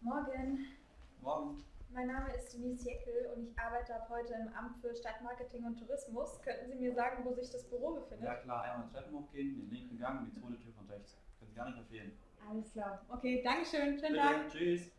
Morgen. Morgen. Mein Name ist Denise Jeckel und ich arbeite ab heute im Amt für Stadtmarketing und Tourismus. Könnten Sie mir sagen, wo sich das Büro befindet? Ja klar, einmal Treppen hochgehen, den linken Gang, die zweite Tür von rechts. Können Sie gar nicht empfehlen. Alles klar. Okay, Dankeschön. Schönen Bitte, Tag. tschüss.